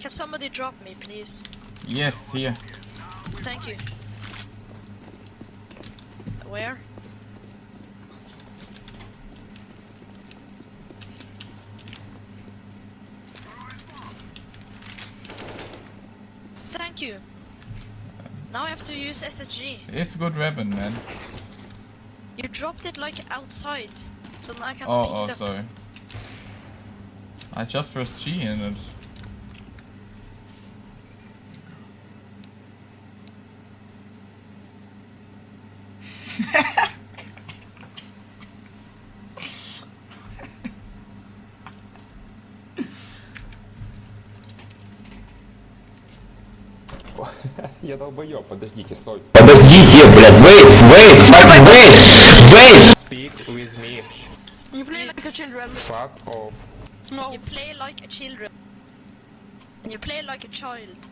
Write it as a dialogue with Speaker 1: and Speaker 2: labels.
Speaker 1: Can somebody drop me, please?
Speaker 2: Yes, here.
Speaker 1: Thank you. Where? Thank you. Now I have to use SSG.
Speaker 2: It's good weapon, man.
Speaker 1: You dropped it like outside, so now I can't
Speaker 2: Oh,
Speaker 1: pick
Speaker 2: oh,
Speaker 1: it up.
Speaker 2: sorry. I just pressed G in it.
Speaker 3: Я долбоёб, подождите, стой.
Speaker 4: Подождите, блядь, wait, wait, fucking wait, wait!
Speaker 3: Speak with me.
Speaker 5: You play like a children.
Speaker 3: Fuck off.
Speaker 5: No.
Speaker 1: You play like a children. You play like a child.